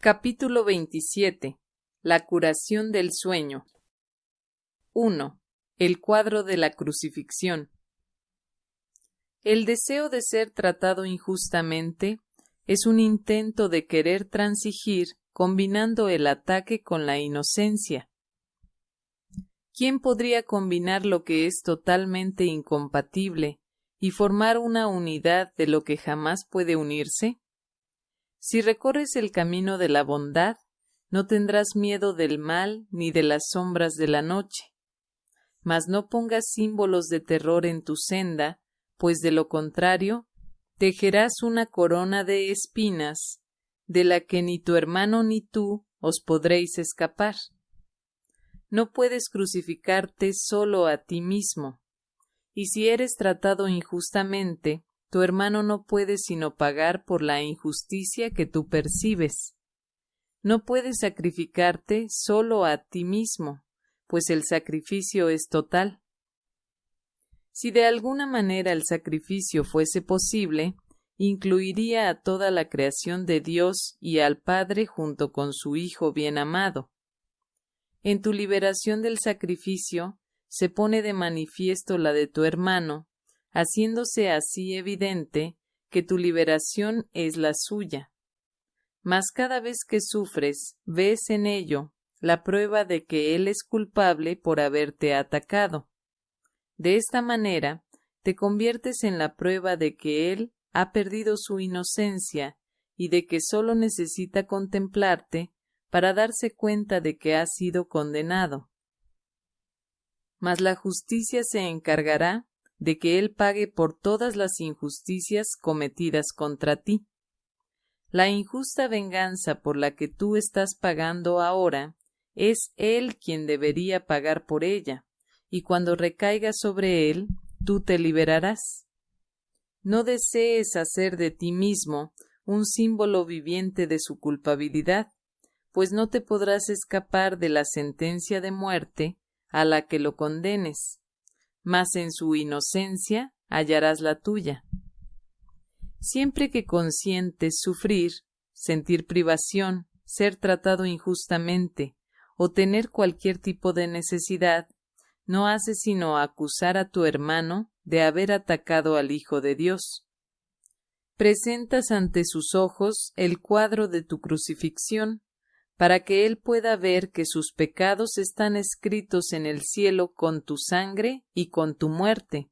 Capítulo 27. La curación del sueño. 1. El cuadro de la crucifixión. El deseo de ser tratado injustamente es un intento de querer transigir combinando el ataque con la inocencia. ¿Quién podría combinar lo que es totalmente incompatible y formar una unidad de lo que jamás puede unirse? Si recorres el camino de la bondad, no tendrás miedo del mal ni de las sombras de la noche. Mas no pongas símbolos de terror en tu senda, pues de lo contrario, tejerás una corona de espinas, de la que ni tu hermano ni tú os podréis escapar. No puedes crucificarte solo a ti mismo, y si eres tratado injustamente, tu hermano no puede sino pagar por la injusticia que tú percibes. No puedes sacrificarte solo a ti mismo, pues el sacrificio es total. Si de alguna manera el sacrificio fuese posible, incluiría a toda la creación de Dios y al Padre junto con su Hijo bien amado. En tu liberación del sacrificio se pone de manifiesto la de tu hermano, haciéndose así evidente que tu liberación es la suya. Mas cada vez que sufres, ves en ello la prueba de que él es culpable por haberte atacado. De esta manera, te conviertes en la prueba de que él ha perdido su inocencia y de que sólo necesita contemplarte para darse cuenta de que ha sido condenado. Mas la justicia se encargará de que Él pague por todas las injusticias cometidas contra ti. La injusta venganza por la que tú estás pagando ahora es Él quien debería pagar por ella, y cuando recaiga sobre Él, tú te liberarás. No desees hacer de ti mismo un símbolo viviente de su culpabilidad, pues no te podrás escapar de la sentencia de muerte a la que lo condenes mas en su inocencia hallarás la tuya. Siempre que consientes sufrir, sentir privación, ser tratado injustamente o tener cualquier tipo de necesidad, no haces sino acusar a tu hermano de haber atacado al Hijo de Dios. Presentas ante sus ojos el cuadro de tu crucifixión para que él pueda ver que sus pecados están escritos en el cielo con tu sangre y con tu muerte,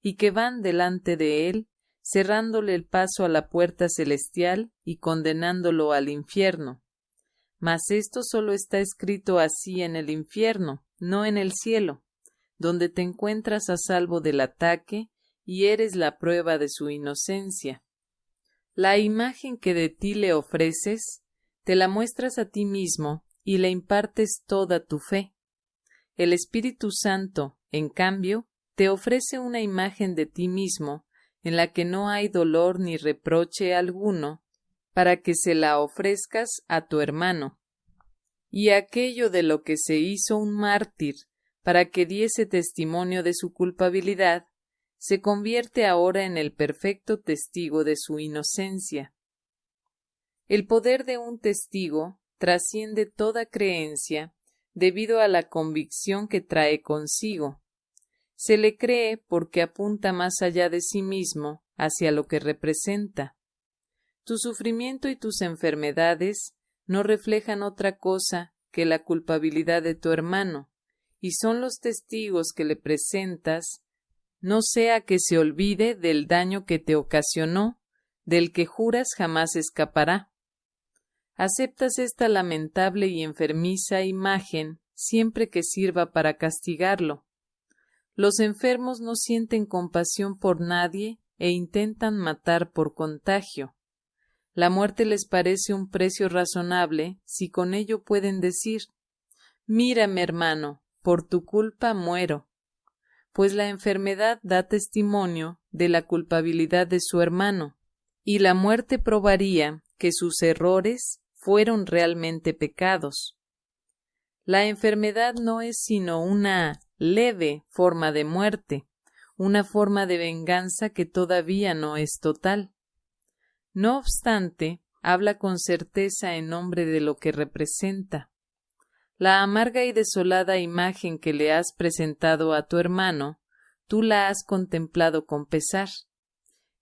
y que van delante de él, cerrándole el paso a la puerta celestial y condenándolo al infierno. Mas esto solo está escrito así en el infierno, no en el cielo, donde te encuentras a salvo del ataque y eres la prueba de su inocencia. La imagen que de ti le ofreces te la muestras a ti mismo y le impartes toda tu fe. El Espíritu Santo, en cambio, te ofrece una imagen de ti mismo en la que no hay dolor ni reproche alguno, para que se la ofrezcas a tu hermano. Y aquello de lo que se hizo un mártir, para que diese testimonio de su culpabilidad, se convierte ahora en el perfecto testigo de su inocencia. El poder de un testigo trasciende toda creencia debido a la convicción que trae consigo. Se le cree porque apunta más allá de sí mismo hacia lo que representa. Tu sufrimiento y tus enfermedades no reflejan otra cosa que la culpabilidad de tu hermano, y son los testigos que le presentas, no sea que se olvide del daño que te ocasionó, del que juras jamás escapará aceptas esta lamentable y enfermiza imagen siempre que sirva para castigarlo. Los enfermos no sienten compasión por nadie e intentan matar por contagio. La muerte les parece un precio razonable si con ello pueden decir Mírame, hermano, por tu culpa muero. Pues la enfermedad da testimonio de la culpabilidad de su hermano, y la muerte probaría que sus errores fueron realmente pecados. La enfermedad no es sino una leve forma de muerte, una forma de venganza que todavía no es total. No obstante, habla con certeza en nombre de lo que representa. La amarga y desolada imagen que le has presentado a tu hermano, tú la has contemplado con pesar,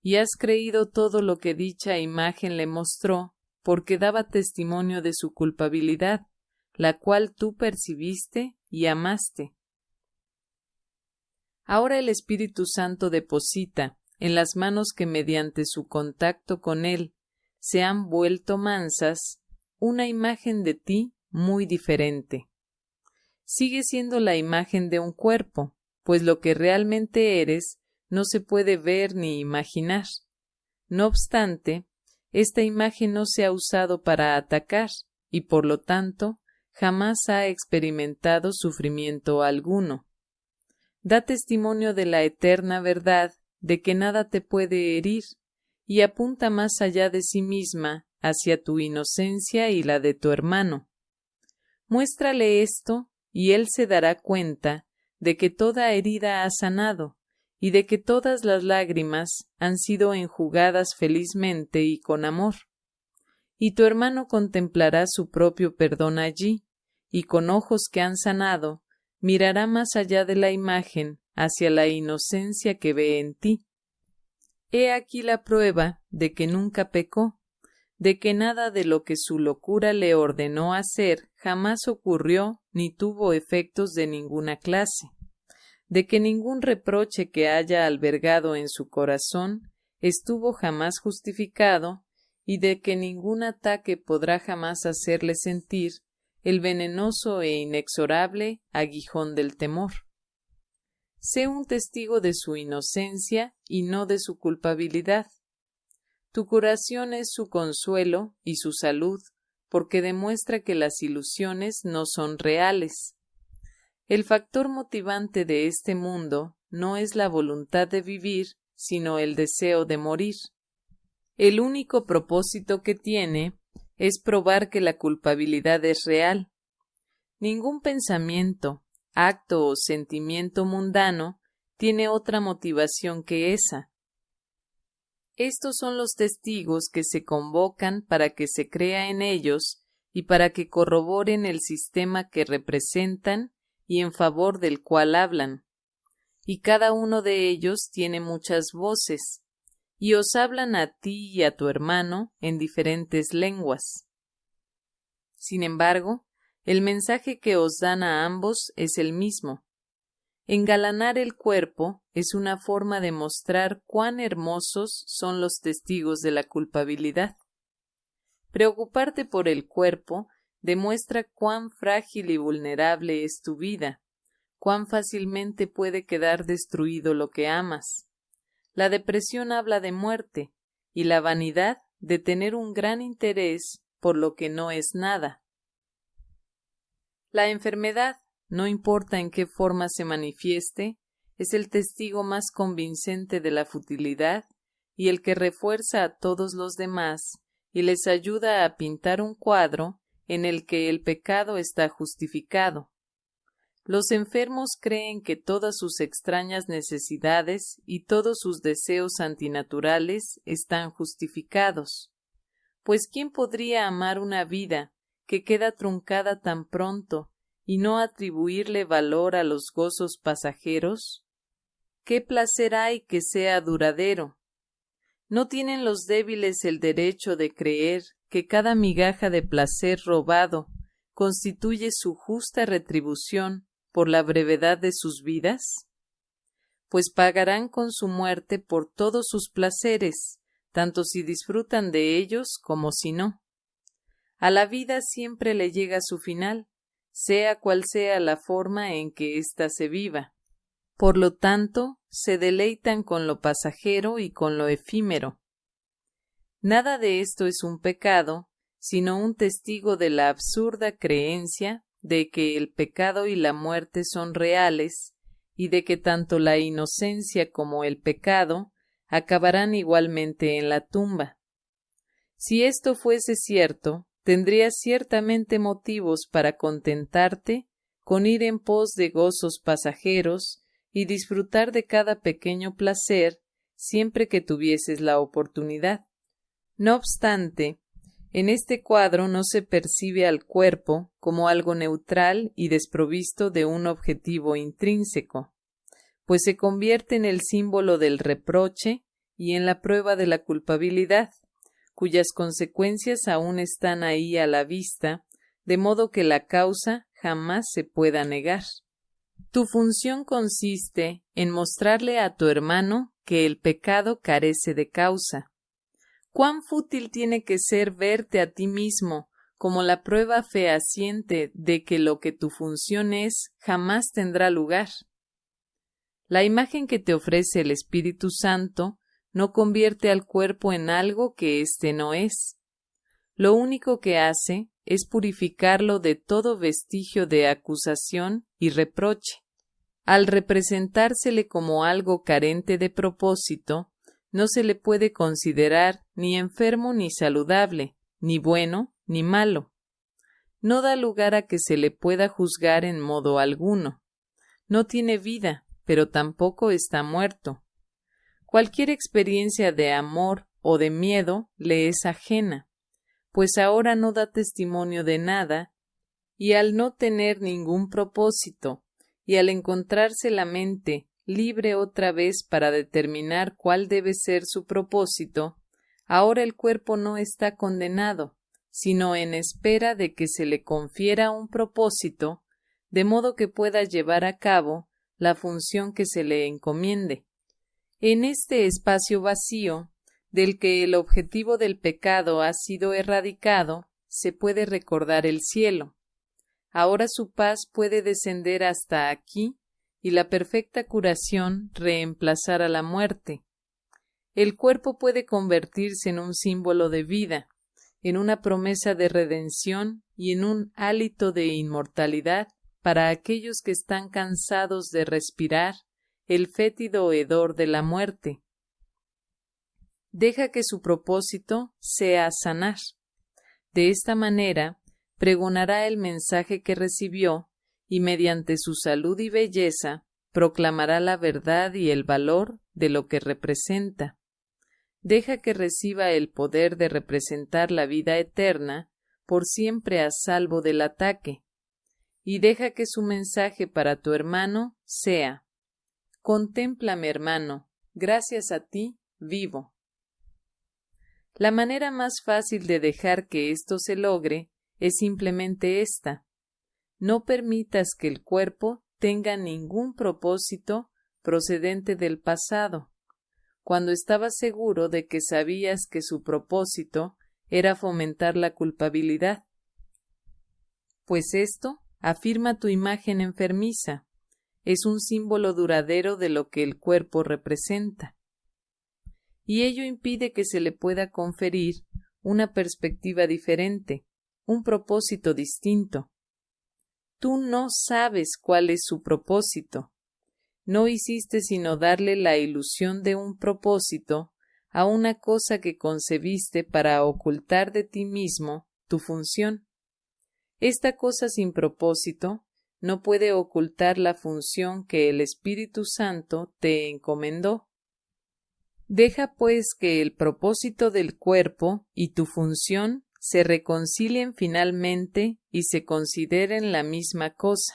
y has creído todo lo que dicha imagen le mostró, porque daba testimonio de su culpabilidad, la cual tú percibiste y amaste. Ahora el Espíritu Santo deposita, en las manos que mediante su contacto con él se han vuelto mansas, una imagen de ti muy diferente. Sigue siendo la imagen de un cuerpo, pues lo que realmente eres no se puede ver ni imaginar. No obstante, esta imagen no se ha usado para atacar, y por lo tanto jamás ha experimentado sufrimiento alguno. Da testimonio de la eterna verdad de que nada te puede herir, y apunta más allá de sí misma hacia tu inocencia y la de tu hermano. Muéstrale esto, y él se dará cuenta de que toda herida ha sanado, y de que todas las lágrimas han sido enjugadas felizmente y con amor. Y tu hermano contemplará su propio perdón allí, y con ojos que han sanado, mirará más allá de la imagen hacia la inocencia que ve en ti. He aquí la prueba de que nunca pecó, de que nada de lo que su locura le ordenó hacer jamás ocurrió ni tuvo efectos de ninguna clase, de que ningún reproche que haya albergado en su corazón estuvo jamás justificado y de que ningún ataque podrá jamás hacerle sentir el venenoso e inexorable aguijón del temor. Sé un testigo de su inocencia y no de su culpabilidad. Tu curación es su consuelo y su salud, porque demuestra que las ilusiones no son reales. El factor motivante de este mundo no es la voluntad de vivir, sino el deseo de morir. El único propósito que tiene es probar que la culpabilidad es real. Ningún pensamiento, acto o sentimiento mundano tiene otra motivación que esa. Estos son los testigos que se convocan para que se crea en ellos y para que corroboren el sistema que representan y en favor del cual hablan. Y cada uno de ellos tiene muchas voces, y os hablan a ti y a tu hermano en diferentes lenguas. Sin embargo, el mensaje que os dan a ambos es el mismo. Engalanar el cuerpo es una forma de mostrar cuán hermosos son los testigos de la culpabilidad. Preocuparte por el cuerpo demuestra cuán frágil y vulnerable es tu vida, cuán fácilmente puede quedar destruido lo que amas. La depresión habla de muerte, y la vanidad de tener un gran interés por lo que no es nada. La enfermedad, no importa en qué forma se manifieste, es el testigo más convincente de la futilidad y el que refuerza a todos los demás y les ayuda a pintar un cuadro en el que el pecado está justificado. Los enfermos creen que todas sus extrañas necesidades y todos sus deseos antinaturales están justificados. Pues ¿quién podría amar una vida que queda truncada tan pronto y no atribuirle valor a los gozos pasajeros? ¿Qué placer hay que sea duradero? ¿No tienen los débiles el derecho de creer que cada migaja de placer robado constituye su justa retribución por la brevedad de sus vidas? Pues pagarán con su muerte por todos sus placeres, tanto si disfrutan de ellos como si no. A la vida siempre le llega su final, sea cual sea la forma en que ésta se viva. Por lo tanto, se deleitan con lo pasajero y con lo efímero. Nada de esto es un pecado, sino un testigo de la absurda creencia de que el pecado y la muerte son reales, y de que tanto la inocencia como el pecado acabarán igualmente en la tumba. Si esto fuese cierto, tendrías ciertamente motivos para contentarte con ir en pos de gozos pasajeros y disfrutar de cada pequeño placer siempre que tuvieses la oportunidad. No obstante, En este cuadro no se percibe al cuerpo como algo neutral y desprovisto de un objetivo intrínseco, pues se convierte en el símbolo del reproche y en la prueba de la culpabilidad, cuyas consecuencias aún están ahí a la vista, de modo que la causa jamás se pueda negar. Tu función consiste en mostrarle a tu hermano que el pecado carece de causa. ¿Cuán fútil tiene que ser verte a ti mismo como la prueba fehaciente de que lo que tu función es jamás tendrá lugar? La imagen que te ofrece el Espíritu Santo no convierte al cuerpo en algo que éste no es. Lo único que hace es purificarlo de todo vestigio de acusación y reproche. Al representársele como algo carente de propósito, no se le puede considerar ni enfermo ni saludable, ni bueno ni malo. No da lugar a que se le pueda juzgar en modo alguno. No tiene vida, pero tampoco está muerto. Cualquier experiencia de amor o de miedo le es ajena, pues ahora no da testimonio de nada, y al no tener ningún propósito, y al encontrarse la mente libre otra vez para determinar cuál debe ser su propósito, ahora el cuerpo no está condenado, sino en espera de que se le confiera un propósito, de modo que pueda llevar a cabo la función que se le encomiende. En este espacio vacío, del que el objetivo del pecado ha sido erradicado, se puede recordar el cielo. Ahora su paz puede descender hasta aquí y la perfecta curación reemplazar a la muerte. El cuerpo puede convertirse en un símbolo de vida, en una promesa de redención y en un hálito de inmortalidad para aquellos que están cansados de respirar el fétido hedor de la muerte. Deja que su propósito sea sanar. De esta manera, pregonará el mensaje que recibió y mediante su salud y belleza proclamará la verdad y el valor de lo que representa. Deja que reciba el poder de representar la vida eterna por siempre a salvo del ataque, y deja que su mensaje para tu hermano sea Contémplame, hermano, gracias a ti vivo. La manera más fácil de dejar que esto se logre es simplemente esta. No permitas que el cuerpo tenga ningún propósito procedente del pasado, cuando estabas seguro de que sabías que su propósito era fomentar la culpabilidad. Pues esto afirma tu imagen enfermiza, es un símbolo duradero de lo que el cuerpo representa. Y ello impide que se le pueda conferir una perspectiva diferente, un propósito distinto. Tú no sabes cuál es su propósito. No hiciste sino darle la ilusión de un propósito a una cosa que concebiste para ocultar de ti mismo tu función. Esta cosa sin propósito no puede ocultar la función que el Espíritu Santo te encomendó. Deja pues que el propósito del cuerpo y tu función se reconcilien finalmente y se consideren la misma cosa.